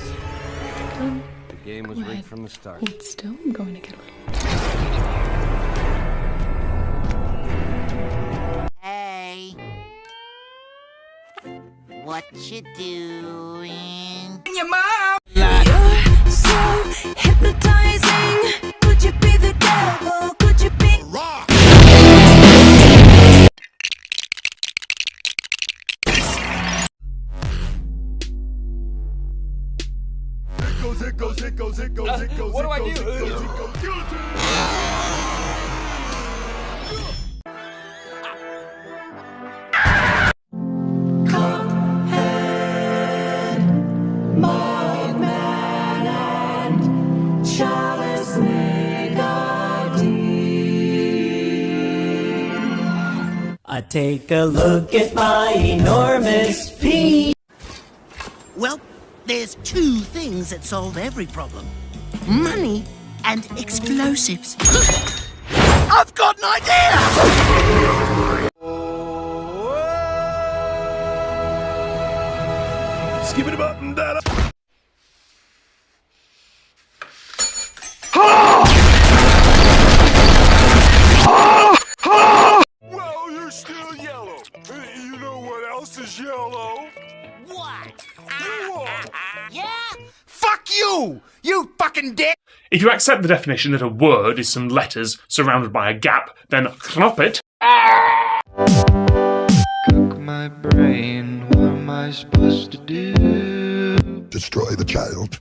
this. Come, the game was rigged from the start. Hold still. I'm going to get away. Hey. What you doing? Your mom! You're so hypnotized. What do I do? I take a look at my enormous penis. Well, there's two things that solve every problem money and explosives. I've got an idea! Skip it up and down. Well, you're still yellow. You know what else is yellow? What? You are. Yeah? Fuck you! You fucking dick! If you accept the definition that a word is some letters surrounded by a gap, then it. Cook my brain, what am I supposed to do? Destroy the child.